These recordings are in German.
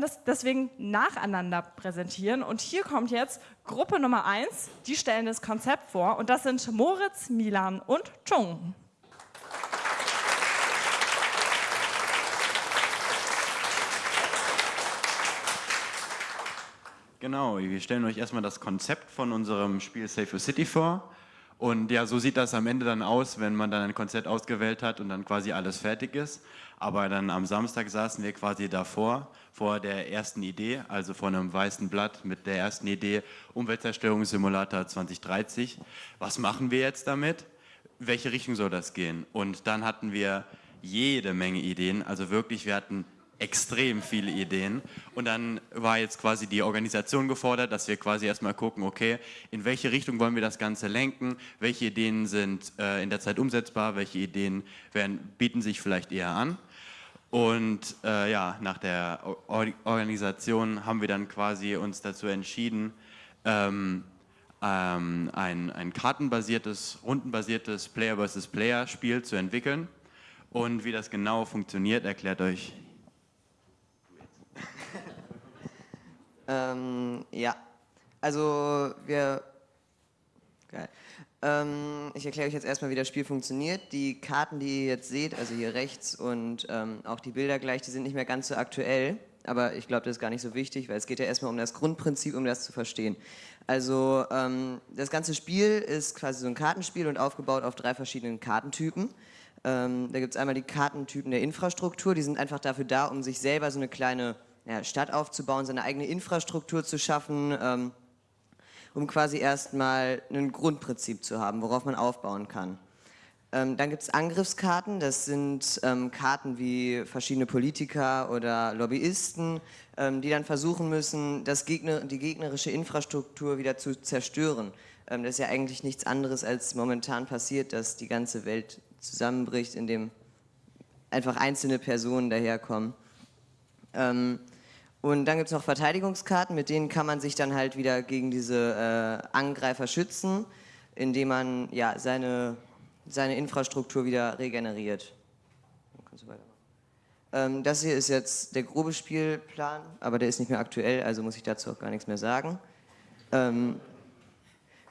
das deswegen nacheinander präsentieren. Und hier kommt jetzt Gruppe Nummer 1, die stellen das Konzept vor. Und das sind Moritz, Milan und Chung. Genau, wir stellen euch erstmal das Konzept von unserem Spiel Save Your City vor. Und ja, so sieht das am Ende dann aus, wenn man dann ein Konzept ausgewählt hat und dann quasi alles fertig ist. Aber dann am Samstag saßen wir quasi davor, vor der ersten Idee, also vor einem weißen Blatt mit der ersten Idee Umweltzerstörungssimulator 2030. Was machen wir jetzt damit? Welche Richtung soll das gehen? Und dann hatten wir jede Menge Ideen, also wirklich, wir hatten extrem viele Ideen. Und dann war jetzt quasi die Organisation gefordert, dass wir quasi erstmal gucken, okay, in welche Richtung wollen wir das Ganze lenken, welche Ideen sind äh, in der Zeit umsetzbar, welche Ideen werden, bieten sich vielleicht eher an. Und äh, ja, nach der o Organisation haben wir dann quasi uns dazu entschieden, ähm, ähm, ein, ein kartenbasiertes, rundenbasiertes Player vs. Player Spiel zu entwickeln. Und wie das genau funktioniert, erklärt euch ähm, ja, also wir... Geil. Ähm, ich erkläre euch jetzt erstmal, wie das Spiel funktioniert. Die Karten, die ihr jetzt seht, also hier rechts und ähm, auch die Bilder gleich, die sind nicht mehr ganz so aktuell. Aber ich glaube, das ist gar nicht so wichtig, weil es geht ja erstmal um das Grundprinzip, um das zu verstehen. Also ähm, das ganze Spiel ist quasi so ein Kartenspiel und aufgebaut auf drei verschiedenen Kartentypen. Ähm, da gibt es einmal die Kartentypen der Infrastruktur, die sind einfach dafür da, um sich selber so eine kleine ja, Stadt aufzubauen, seine eigene Infrastruktur zu schaffen, ähm, um quasi erstmal ein Grundprinzip zu haben, worauf man aufbauen kann. Ähm, dann gibt es Angriffskarten, das sind ähm, Karten wie verschiedene Politiker oder Lobbyisten, ähm, die dann versuchen müssen, das Gegner, die gegnerische Infrastruktur wieder zu zerstören. Ähm, das ist ja eigentlich nichts anderes, als momentan passiert, dass die ganze Welt zusammenbricht, indem einfach einzelne Personen daherkommen. Ähm, und dann gibt es noch Verteidigungskarten, mit denen kann man sich dann halt wieder gegen diese äh, Angreifer schützen, indem man ja, seine, seine Infrastruktur wieder regeneriert. Ähm, das hier ist jetzt der grobe Spielplan, aber der ist nicht mehr aktuell, also muss ich dazu auch gar nichts mehr sagen. Ähm,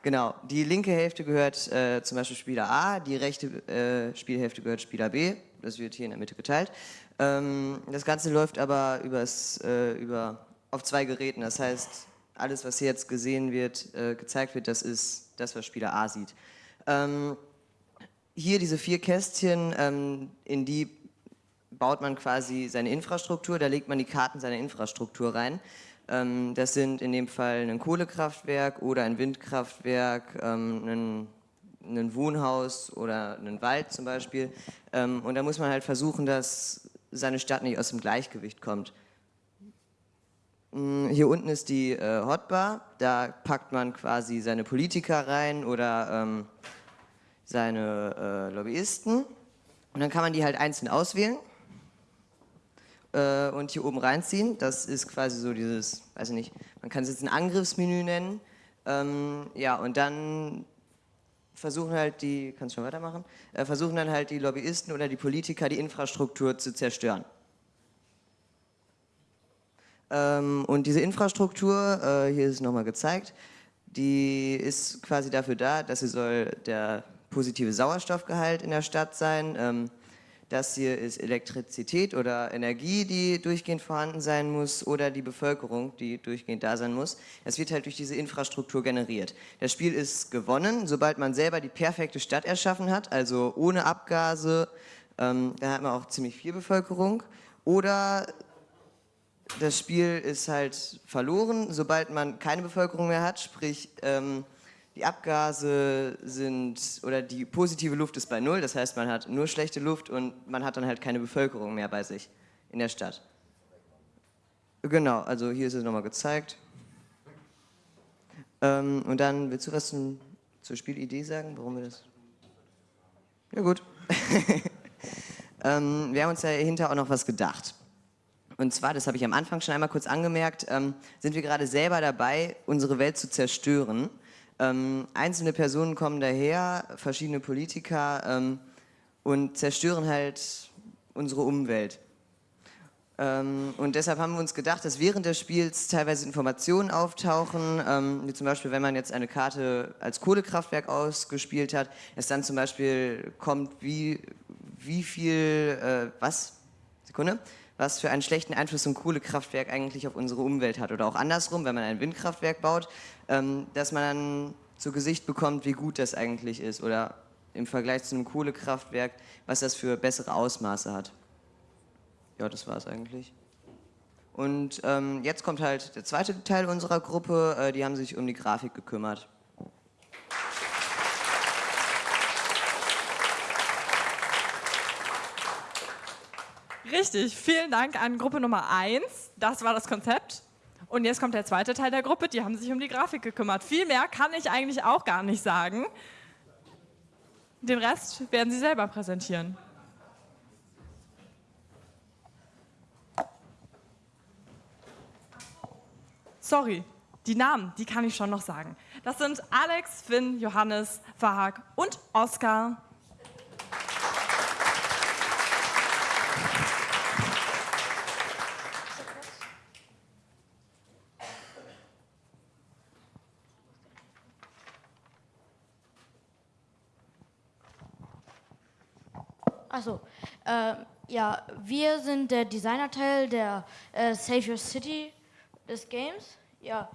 genau, die linke Hälfte gehört äh, zum Beispiel Spieler A, die rechte äh, Spielhälfte gehört Spieler B, das wird hier in der Mitte geteilt. Ähm, das Ganze läuft aber übers, äh, über, auf zwei Geräten. Das heißt, alles, was hier jetzt gesehen wird, äh, gezeigt wird, das ist das, was Spieler A sieht. Ähm, hier diese vier Kästchen, ähm, in die baut man quasi seine Infrastruktur, da legt man die Karten seiner Infrastruktur rein. Ähm, das sind in dem Fall ein Kohlekraftwerk oder ein Windkraftwerk, ähm, ein ein Wohnhaus oder einen Wald zum Beispiel. Ähm, und da muss man halt versuchen, dass seine Stadt nicht aus dem Gleichgewicht kommt. Mm, hier unten ist die äh, Hotbar, da packt man quasi seine Politiker rein oder ähm, seine äh, Lobbyisten und dann kann man die halt einzeln auswählen äh, und hier oben reinziehen. Das ist quasi so dieses, weiß ich nicht, man kann es jetzt ein Angriffsmenü nennen. Ähm, ja, und dann versuchen halt die, kannst schon weitermachen, äh, versuchen dann halt die Lobbyisten oder die Politiker die Infrastruktur zu zerstören. Ähm, und diese Infrastruktur, äh, hier ist es nochmal gezeigt, die ist quasi dafür da, dass sie soll der positive Sauerstoffgehalt in der Stadt sein, ähm, das hier ist Elektrizität oder Energie, die durchgehend vorhanden sein muss oder die Bevölkerung, die durchgehend da sein muss. Das wird halt durch diese Infrastruktur generiert. Das Spiel ist gewonnen, sobald man selber die perfekte Stadt erschaffen hat, also ohne Abgase, ähm, da hat man auch ziemlich viel Bevölkerung. Oder das Spiel ist halt verloren, sobald man keine Bevölkerung mehr hat, sprich ähm, die Abgase sind, oder die positive Luft ist bei Null, das heißt, man hat nur schlechte Luft und man hat dann halt keine Bevölkerung mehr bei sich in der Stadt. Genau, also hier ist es nochmal gezeigt. Ähm, und dann, willst du was zum, zur Spielidee sagen, warum wir das... Ja gut. ähm, wir haben uns dahinter auch noch was gedacht. Und zwar, das habe ich am Anfang schon einmal kurz angemerkt, ähm, sind wir gerade selber dabei, unsere Welt zu zerstören. Ähm, einzelne Personen kommen daher, verschiedene Politiker ähm, und zerstören halt unsere Umwelt. Ähm, und deshalb haben wir uns gedacht, dass während des Spiels teilweise Informationen auftauchen, ähm, wie zum Beispiel, wenn man jetzt eine Karte als Kohlekraftwerk ausgespielt hat, es dann zum Beispiel kommt, wie, wie viel, äh, was, Sekunde, was für einen schlechten Einfluss ein Kohlekraftwerk eigentlich auf unsere Umwelt hat. Oder auch andersrum, wenn man ein Windkraftwerk baut, ähm, dass man dann zu Gesicht bekommt, wie gut das eigentlich ist. Oder im Vergleich zu einem Kohlekraftwerk, was das für bessere Ausmaße hat. Ja, das war es eigentlich. Und ähm, jetzt kommt halt der zweite Teil unserer Gruppe, äh, die haben sich um die Grafik gekümmert. Richtig, vielen Dank an Gruppe Nummer 1. Das war das Konzept. Und jetzt kommt der zweite Teil der Gruppe, die haben sich um die Grafik gekümmert. Viel mehr kann ich eigentlich auch gar nicht sagen. Den Rest werden sie selber präsentieren. Sorry, die Namen, die kann ich schon noch sagen. Das sind Alex, Finn, Johannes, Fahak und Oskar. Achso, äh, ja, wir sind der Designerteil der äh, Save Your City des Games. Ja,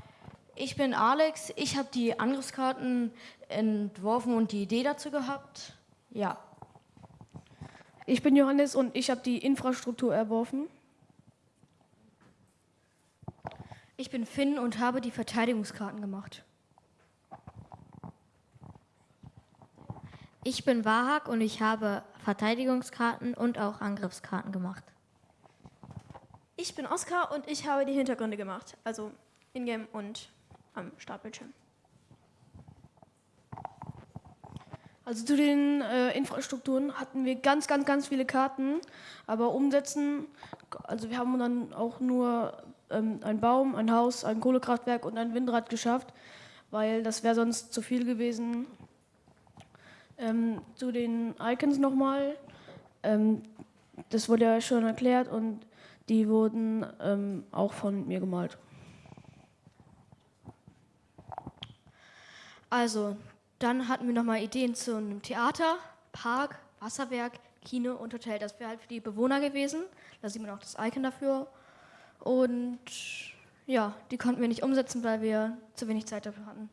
ich bin Alex, ich habe die Angriffskarten entworfen und die Idee dazu gehabt. Ja. Ich bin Johannes und ich habe die Infrastruktur erworfen. Ich bin Finn und habe die Verteidigungskarten gemacht. Ich bin Wahak und ich habe Verteidigungskarten und auch Angriffskarten gemacht. Ich bin Oskar und ich habe die Hintergründe gemacht, also in-game und am Startbildschirm. Also zu den äh, Infrastrukturen hatten wir ganz, ganz, ganz viele Karten, aber umsetzen, also wir haben dann auch nur ähm, einen Baum, ein Haus, ein Kohlekraftwerk und ein Windrad geschafft, weil das wäre sonst zu viel gewesen. Ähm, zu den Icons nochmal, ähm, das wurde ja schon erklärt und die wurden ähm, auch von mir gemalt. Also, dann hatten wir nochmal Ideen zu einem Theater, Park, Wasserwerk, Kino und Hotel. Das wäre halt für die Bewohner gewesen. Da sieht man auch das Icon dafür. Und ja, die konnten wir nicht umsetzen, weil wir zu wenig Zeit dafür hatten.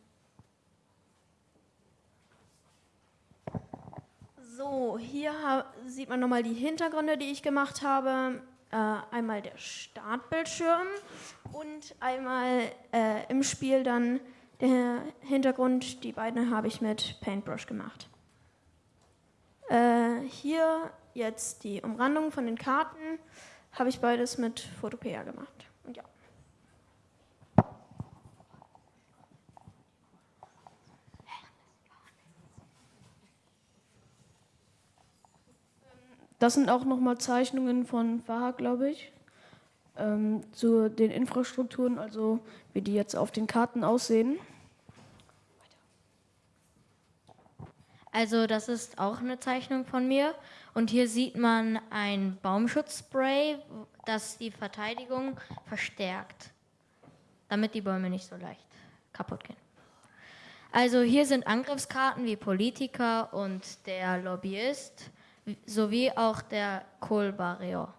So, hier sieht man nochmal die Hintergründe, die ich gemacht habe. Äh, einmal der Startbildschirm und einmal äh, im Spiel dann der Hintergrund. Die beiden habe ich mit Paintbrush gemacht. Äh, hier jetzt die Umrandung von den Karten habe ich beides mit Photopea gemacht. Und ja. Das sind auch nochmal Zeichnungen von Faha, glaube ich, ähm, zu den Infrastrukturen, also wie die jetzt auf den Karten aussehen. Also das ist auch eine Zeichnung von mir und hier sieht man ein Baumschutzspray, das die Verteidigung verstärkt, damit die Bäume nicht so leicht kaputt gehen. Also hier sind Angriffskarten wie Politiker und der Lobbyist sowie auch der Kohlbarrier.